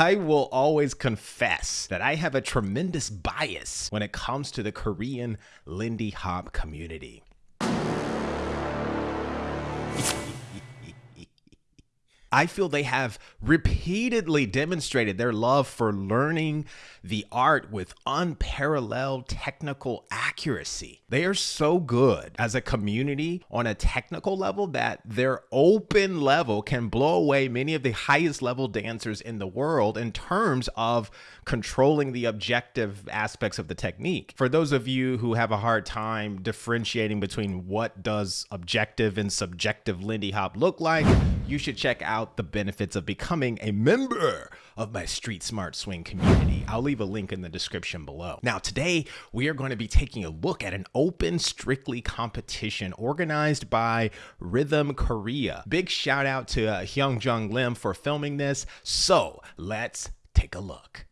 I will always confess that I have a tremendous bias when it comes to the Korean Lindy Hop community. I feel they have repeatedly demonstrated their love for learning the art with unparalleled technical accuracy. They are so good as a community on a technical level that their open level can blow away many of the highest level dancers in the world in terms of controlling the objective aspects of the technique. For those of you who have a hard time differentiating between what does objective and subjective Lindy Hop look like, you should check out the benefits of becoming a member of my Street Smart Swing community. I'll leave a link in the description below. Now, today we are going to be taking a look at an open strictly competition organized by Rhythm Korea. Big shout out to uh, Hyung Jung Lim for filming this. So let's take a look.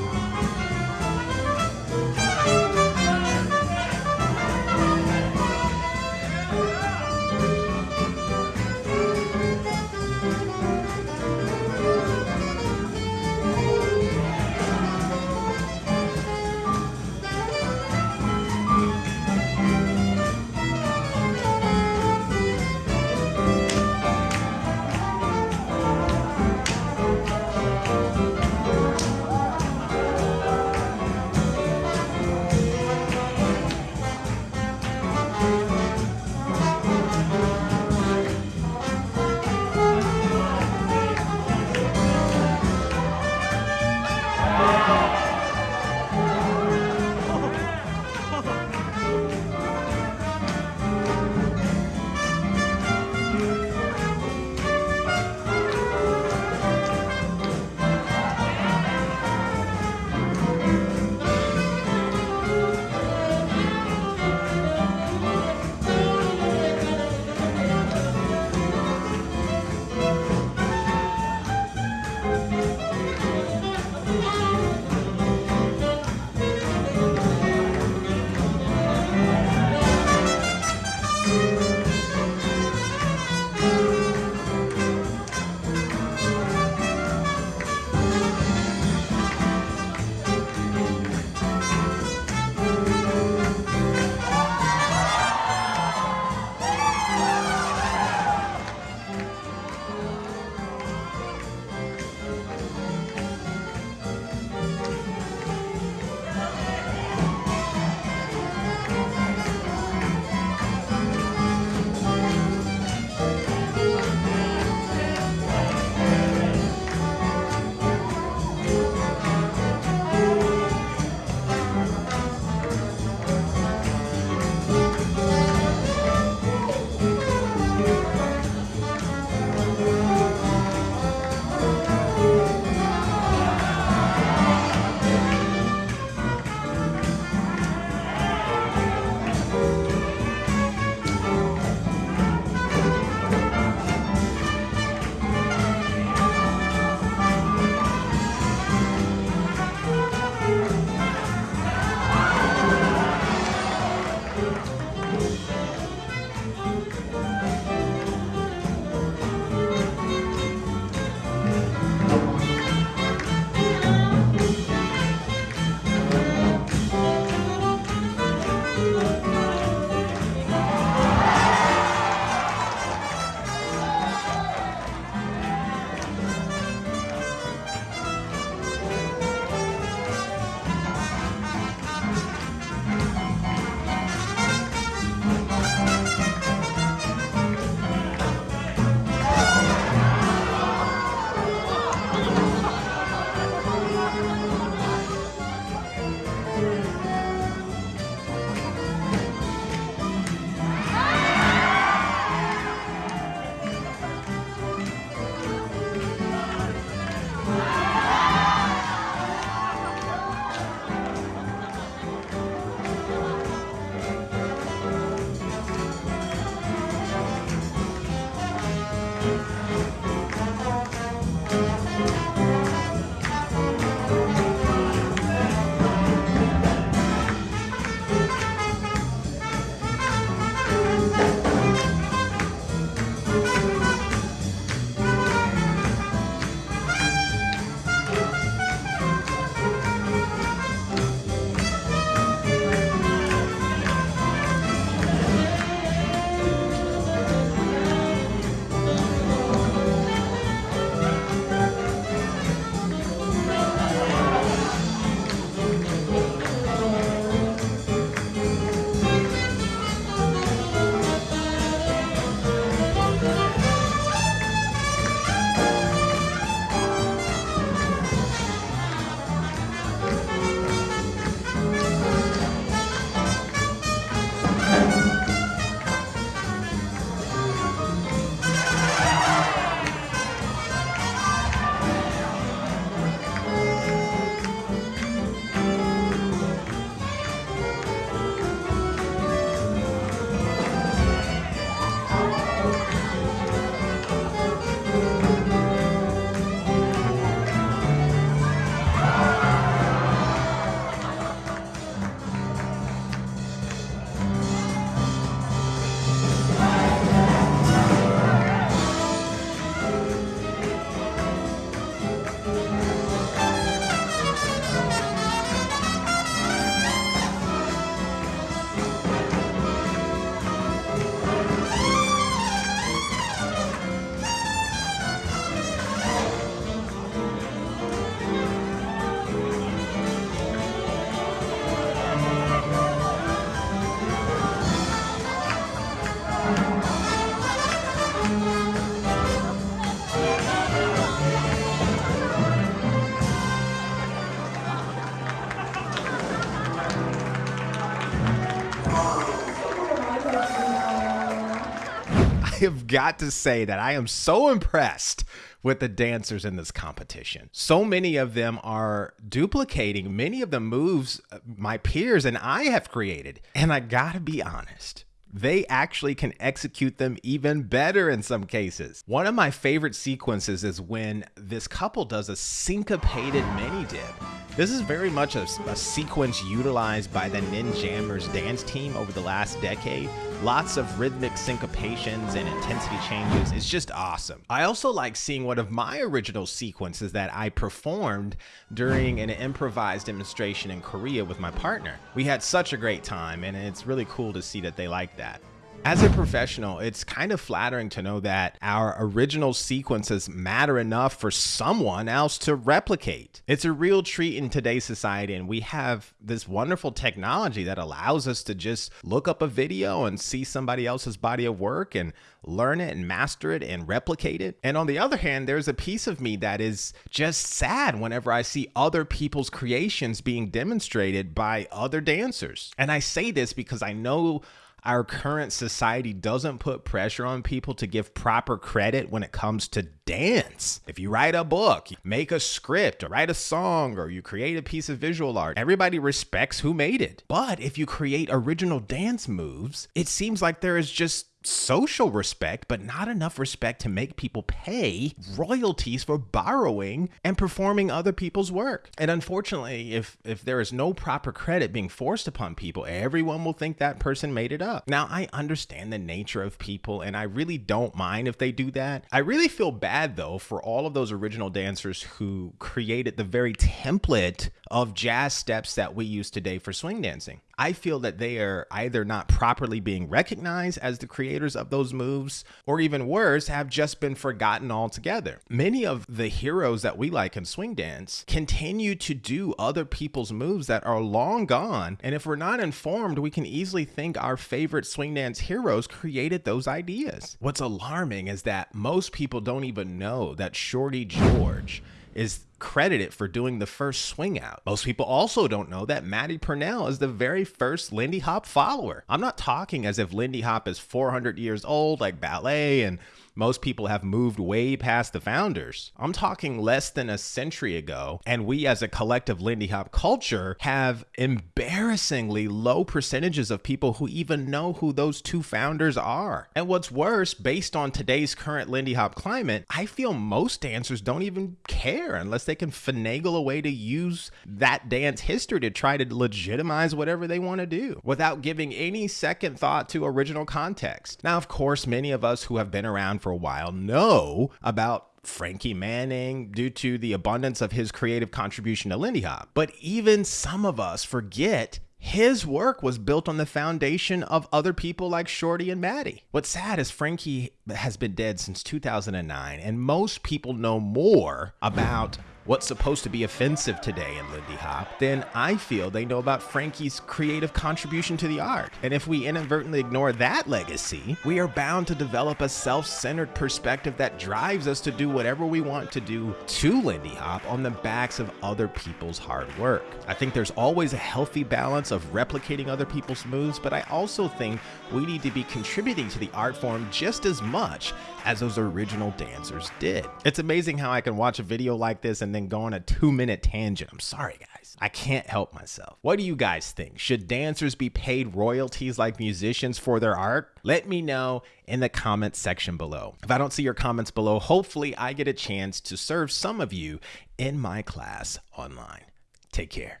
Got to say that I am so impressed with the dancers in this competition. So many of them are duplicating many of the moves uh, my peers and I have created. And I gotta be honest, they actually can execute them even better in some cases. One of my favorite sequences is when this couple does a syncopated mini dip. This is very much a, a sequence utilized by the Ninjammers dance team over the last decade. Lots of rhythmic syncopations and intensity changes. It's just awesome. I also like seeing one of my original sequences that I performed during an improvised demonstration in Korea with my partner. We had such a great time and it's really cool to see that they like that. As a professional, it's kind of flattering to know that our original sequences matter enough for someone else to replicate. It's a real treat in today's society, and we have this wonderful technology that allows us to just look up a video and see somebody else's body of work and learn it and master it and replicate it. And on the other hand, there's a piece of me that is just sad whenever I see other people's creations being demonstrated by other dancers. And I say this because I know our current society doesn't put pressure on people to give proper credit when it comes to dance. If you write a book, make a script, or write a song, or you create a piece of visual art, everybody respects who made it. But if you create original dance moves, it seems like there is just social respect, but not enough respect to make people pay royalties for borrowing and performing other people's work. And unfortunately, if if there is no proper credit being forced upon people, everyone will think that person made it up. Now, I understand the nature of people and I really don't mind if they do that. I really feel bad though for all of those original dancers who created the very template of jazz steps that we use today for swing dancing. I feel that they are either not properly being recognized as the creators of those moves, or even worse, have just been forgotten altogether. Many of the heroes that we like in swing dance continue to do other people's moves that are long gone, and if we're not informed, we can easily think our favorite swing dance heroes created those ideas. What's alarming is that most people don't even know that Shorty George is credited for doing the first swing out. Most people also don't know that Matty Purnell is the very first Lindy Hop follower. I'm not talking as if Lindy Hop is 400 years old like ballet and most people have moved way past the founders. I'm talking less than a century ago, and we as a collective Lindy Hop culture have embarrassingly low percentages of people who even know who those two founders are. And what's worse, based on today's current Lindy Hop climate, I feel most dancers don't even care unless they can finagle a way to use that dance history to try to legitimize whatever they want to do without giving any second thought to original context. Now, of course, many of us who have been around for a while know about Frankie Manning due to the abundance of his creative contribution to Lindy Hop. But even some of us forget his work was built on the foundation of other people like Shorty and Matty. What's sad is Frankie has been dead since 2009, and most people know more about what's supposed to be offensive today in Lindy Hop, then I feel they know about Frankie's creative contribution to the art. And if we inadvertently ignore that legacy, we are bound to develop a self centered perspective that drives us to do whatever we want to do to Lindy Hop on the backs of other people's hard work. I think there's always a healthy balance of replicating other people's moves, but I also think we need to be contributing to the art form just as much as those original dancers did. It's amazing how I can watch a video like this and and then go on a two minute tangent. I'm sorry, guys. I can't help myself. What do you guys think? Should dancers be paid royalties like musicians for their art? Let me know in the comments section below. If I don't see your comments below, hopefully I get a chance to serve some of you in my class online. Take care.